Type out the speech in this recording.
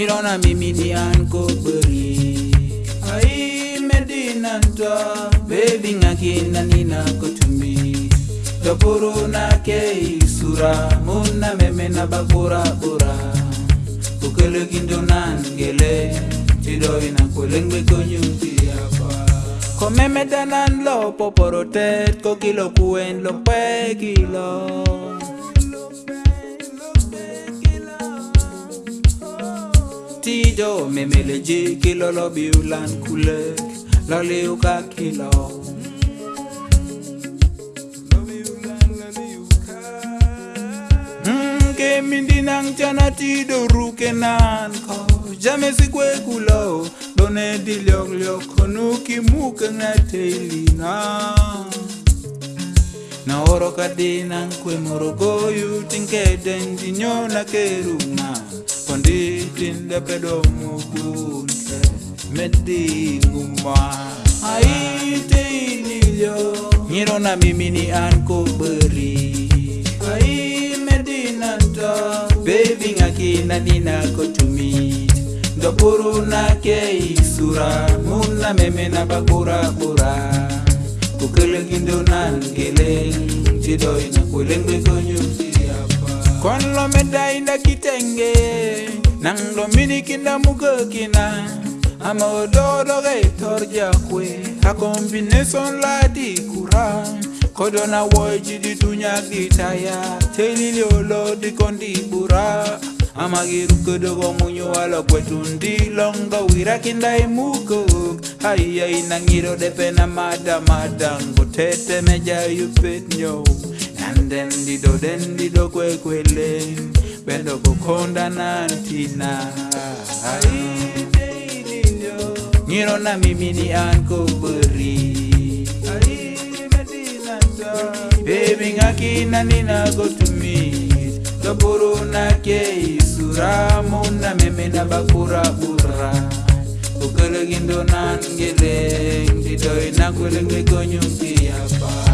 nirona mimi Dian Kubri ai Medina ntwa baby ngakina nina kutumi topuru na sura muna meme na babura bura kindo gindonan gele tido ina kulengwe konyuti apa komeme danan lo poporotet kokilo kuen lo pekilo tido memeleje kilolo biulan kule laliuka kilo hmm, mindinang chana tido ruke nan ko jame sikwe kulo done dilyok lyok konu ki muke ngate ilina na oro kadina kwe morogoyu tinke den dinyo na keruna ondithi ndepedo mukunte medinguma aite inilo nyirona mimini an kobori ai medinanto beviŋakinanina kotumi ndopuru nake isura muna memena bakurabura kukelekindonangeleng cidoina kuelengbekonyusiapa kon lomedainda kitenge nang dominikinda mukekina ama ododo ge itor jakwe akombineson ladi kura kodo na woji ditunya gitaya telili olo dikondibura ama girukodogo munyu walokwetundi longo wirakinda imukok aiya inangiro depena madamadango tetemeja yupet nyo nandendido dendido kwekwele upendo kukonda nantina ngirona mimini ankuburi bebi ngakina ninakotumi toburu nake isuramuna meme nabakuraburra kukelegindo nangeleng didoi nakwelengekonyukiyapa